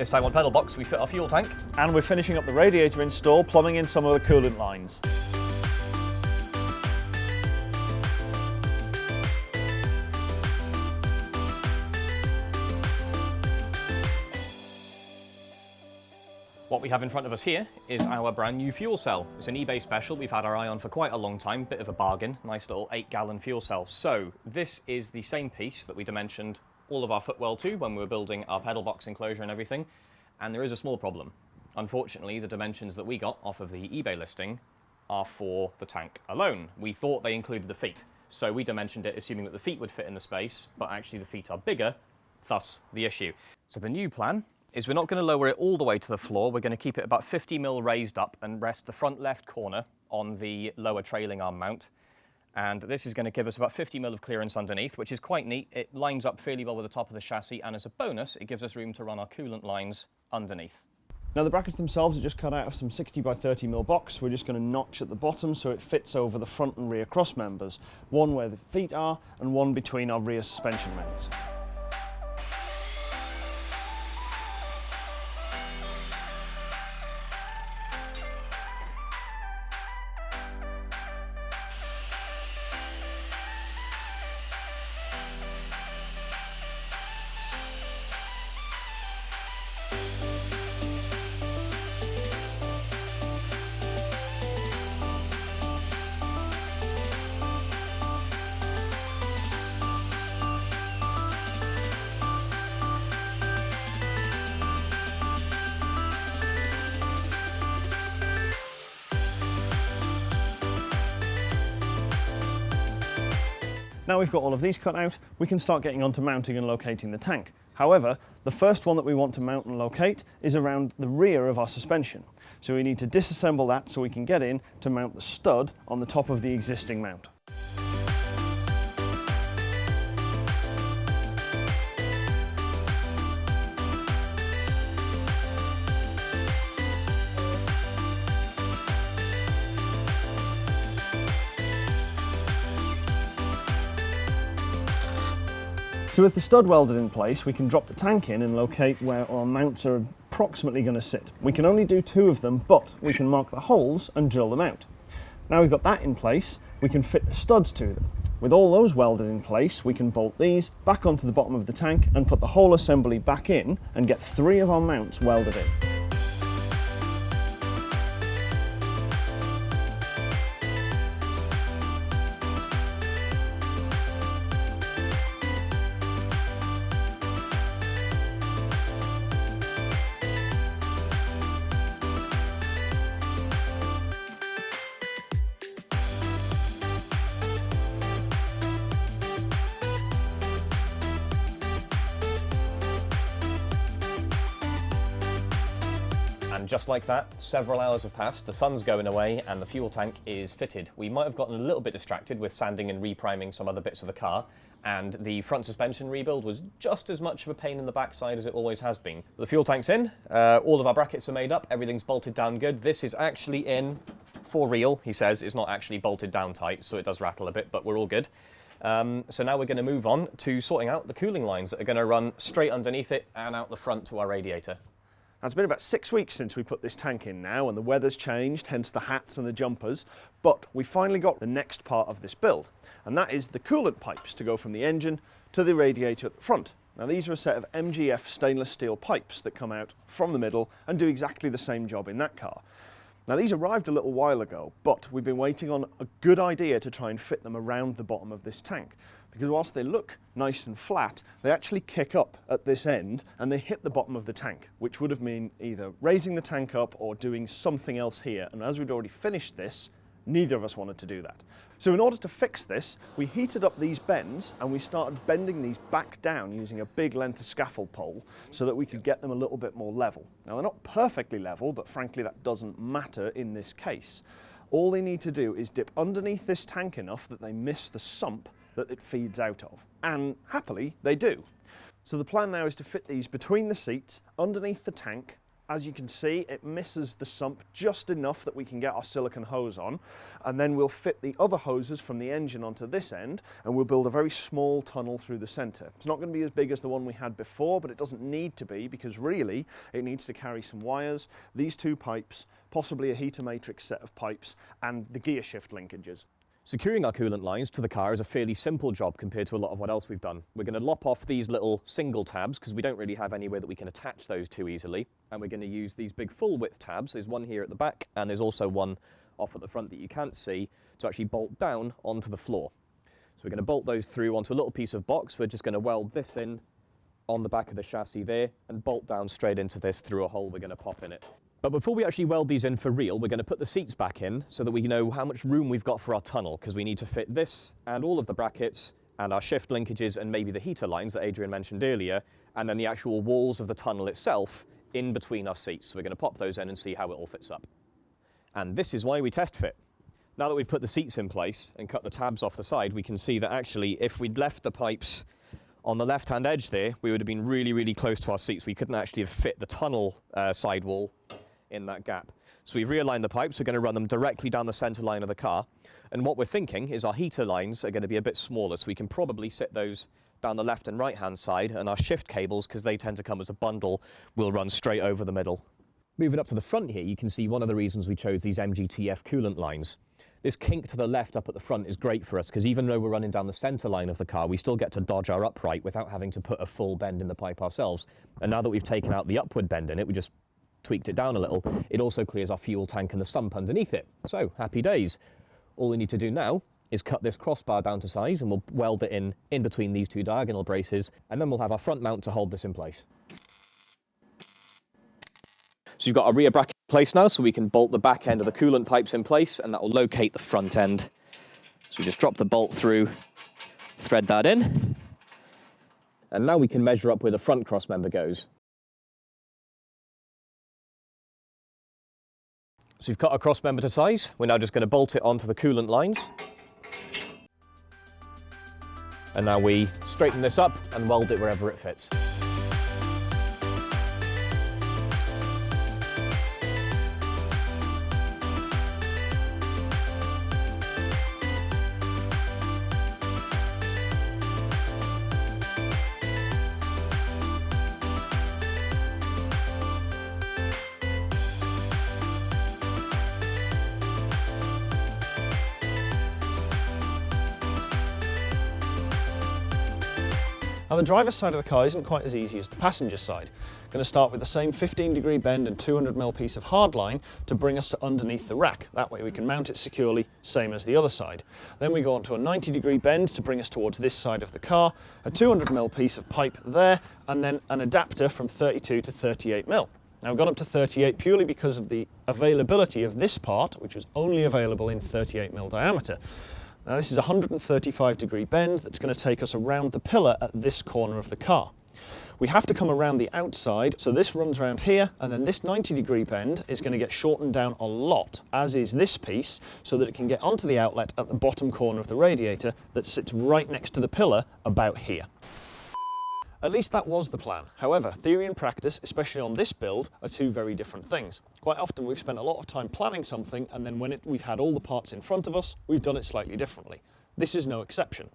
This time on pedal box we fit our fuel tank. And we're finishing up the radiator install, plumbing in some of the coolant lines. What we have in front of us here is our brand new fuel cell. It's an eBay special we've had our eye on for quite a long time, bit of a bargain, nice little 8 gallon fuel cell. So this is the same piece that we dimensioned all of our footwell to when we were building our pedal box enclosure and everything, and there is a small problem. Unfortunately, the dimensions that we got off of the eBay listing are for the tank alone. We thought they included the feet, so we dimensioned it assuming that the feet would fit in the space, but actually the feet are bigger, thus the issue. So the new plan is we're not going to lower it all the way to the floor. We're going to keep it about 50 mil raised up and rest the front left corner on the lower trailing arm mount. And this is going to give us about 50 mil of clearance underneath, which is quite neat. It lines up fairly well with the top of the chassis, and as a bonus, it gives us room to run our coolant lines underneath. Now the brackets themselves are just cut out of some 60 by 30 mil box. We're just going to notch at the bottom so it fits over the front and rear cross members. One where the feet are and one between our rear suspension mounts. Now we've got all of these cut out, we can start getting onto mounting and locating the tank. However, the first one that we want to mount and locate is around the rear of our suspension. So we need to disassemble that so we can get in to mount the stud on the top of the existing mount. So with the stud welded in place, we can drop the tank in and locate where our mounts are approximately going to sit. We can only do two of them, but we can mark the holes and drill them out. Now we've got that in place, we can fit the studs to them. With all those welded in place, we can bolt these back onto the bottom of the tank and put the whole assembly back in and get three of our mounts welded in. And just like that, several hours have passed, the sun's going away and the fuel tank is fitted. We might have gotten a little bit distracted with sanding and repriming some other bits of the car, and the front suspension rebuild was just as much of a pain in the backside as it always has been. The fuel tank's in, uh, all of our brackets are made up, everything's bolted down good. This is actually in for real, he says. It's not actually bolted down tight, so it does rattle a bit, but we're all good. Um, so now we're going to move on to sorting out the cooling lines that are going to run straight underneath it and out the front to our radiator. Now, it's been about six weeks since we put this tank in now and the weather's changed, hence the hats and the jumpers, but we finally got the next part of this build, and that is the coolant pipes to go from the engine to the radiator at the front. Now these are a set of MGF stainless steel pipes that come out from the middle and do exactly the same job in that car. Now these arrived a little while ago, but we've been waiting on a good idea to try and fit them around the bottom of this tank because whilst they look nice and flat, they actually kick up at this end and they hit the bottom of the tank, which would have mean either raising the tank up or doing something else here. And as we'd already finished this, neither of us wanted to do that. So in order to fix this, we heated up these bends and we started bending these back down using a big length of scaffold pole so that we could get them a little bit more level. Now they're not perfectly level, but frankly that doesn't matter in this case. All they need to do is dip underneath this tank enough that they miss the sump that it feeds out of. And happily, they do. So the plan now is to fit these between the seats, underneath the tank, As you can see, it misses the sump just enough that we can get our silicon hose on, and then we'll fit the other hoses from the engine onto this end, and we'll build a very small tunnel through the centre. It's not going to be as big as the one we had before, but it doesn't need to be because really it needs to carry some wires, these two pipes, possibly a heater matrix set of pipes, and the gear shift linkages. Securing our coolant lines to the car is a fairly simple job compared to a lot of what else we've done. We're going to lop off these little single tabs because we don't really have anywhere that we can attach those to easily. And we're going to use these big full width tabs. There's one here at the back and there's also one off at the front that you can't see to actually bolt down onto the floor. So we're going to bolt those through onto a little piece of box. We're just going to weld this in on the back of the chassis there and bolt down straight into this through a hole we're going to pop in it. But before we actually weld these in for real, we're going to put the seats back in so that we know how much room we've got for our tunnel, because we need to fit this and all of the brackets and our shift linkages and maybe the heater lines that Adrian mentioned earlier, and then the actual walls of the tunnel itself in between our seats. So we're going to pop those in and see how it all fits up. And this is why we test fit. Now that we've put the seats in place and cut the tabs off the side, we can see that actually if we'd left the pipes on the left-hand edge there, we would have been really, really close to our seats. We couldn't actually have fit the tunnel uh, sidewall in that gap. So we've realigned the pipes, we're going to run them directly down the centre line of the car. And what we're thinking is our heater lines are going to be a bit smaller, so we can probably sit those down the left and right hand side, and our shift cables, because they tend to come as a bundle, will run straight over the middle. Moving up to the front here, you can see one of the reasons we chose these MGTF coolant lines. This kink to the left up at the front is great for us because even though we're running down the centre line of the car, we still get to dodge our upright without having to put a full bend in the pipe ourselves. And now that we've taken out the upward bend in it, we just tweaked it down a little, it also clears our fuel tank and the sump underneath it. So, happy days. All we need to do now is cut this crossbar down to size and we'll weld it in in between these two diagonal braces and then we'll have our front mount to hold this in place. So you've got our rear bracket in place now so we can bolt the back end of the coolant pipes in place and that will locate the front end. So we just drop the bolt through, thread that in, and now we can measure up where the front cross member goes. So you've cut our cross member to size. We're now just going to bolt it onto the coolant lines. And now we straighten this up and weld it wherever it fits. Now the driver's side of the car isn't quite as easy as the passenger side. Going to start with the same 15 degree bend and 200mm piece of hard line to bring us to underneath the rack. That way we can mount it securely, same as the other side. Then we go on to a 90 degree bend to bring us towards this side of the car, a 200mm piece of pipe there, and then an adapter from 32 to 38mm. Now I've gone up to 38 purely because of the availability of this part, which was only available in 38mm diameter. Now this is a 135 degree bend that's going to take us around the pillar at this corner of the car. We have to come around the outside, so this runs around here, and then this 90 degree bend is going to get shortened down a lot, as is this piece, so that it can get onto the outlet at the bottom corner of the radiator that sits right next to the pillar about here. At least that was the plan. However, theory and practice, especially on this build, are two very different things. Quite often we've spent a lot of time planning something and then when it, we've had all the parts in front of us, we've done it slightly differently. This is no exception.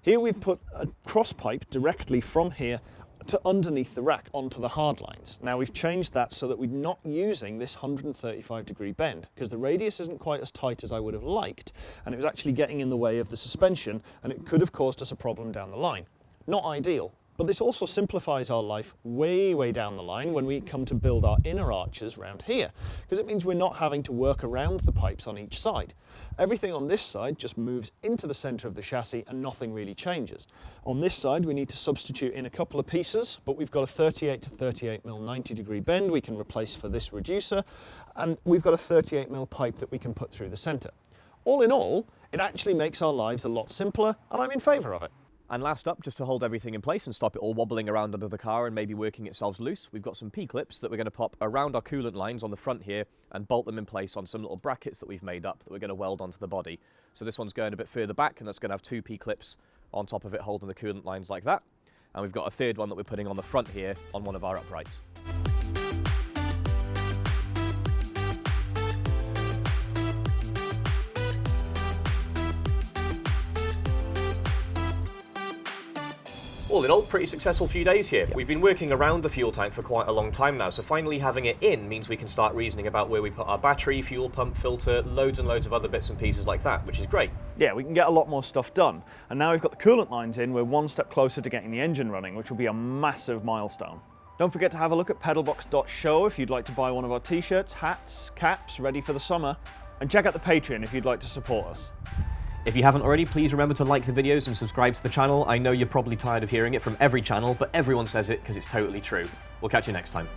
Here we've put a cross pipe directly from here to underneath the rack onto the hard lines. Now we've changed that so that we're not using this 135 degree bend because the radius isn't quite as tight as I would have liked and it was actually getting in the way of the suspension and it could have caused us a problem down the line. Not ideal, but this also simplifies our life way, way down the line when we come to build our inner arches around here, because it means we're not having to work around the pipes on each side. Everything on this side just moves into the center of the chassis and nothing really changes. On this side, we need to substitute in a couple of pieces, but we've got a 38 to 38 mm 90 degree bend we can replace for this reducer, and we've got a 38 mm pipe that we can put through the center. All in all, it actually makes our lives a lot simpler, and I'm in favor of it. And last up, just to hold everything in place and stop it all wobbling around under the car and maybe working itself loose, we've got some P-clips that we're going to pop around our coolant lines on the front here and bolt them in place on some little brackets that we've made up that we're going to weld onto the body. So this one's going a bit further back and that's going to have two P-clips on top of it holding the coolant lines like that. And we've got a third one that we're putting on the front here on one of our uprights. All in all, pretty successful few days here. We've been working around the fuel tank for quite a long time now, so finally having it in means we can start reasoning about where we put our battery, fuel pump, filter, loads and loads of other bits and pieces like that, which is great. Yeah, we can get a lot more stuff done. And now we've got the coolant lines in, we're one step closer to getting the engine running, which will be a massive milestone. Don't forget to have a look at pedalbox.show if you'd like to buy one of our t-shirts, hats, caps, ready for the summer. And check out the Patreon if you'd like to support us. If you haven't already, please remember to like the videos and subscribe to the channel. I know you're probably tired of hearing it from every channel, but everyone says it because it's totally true. We'll catch you next time.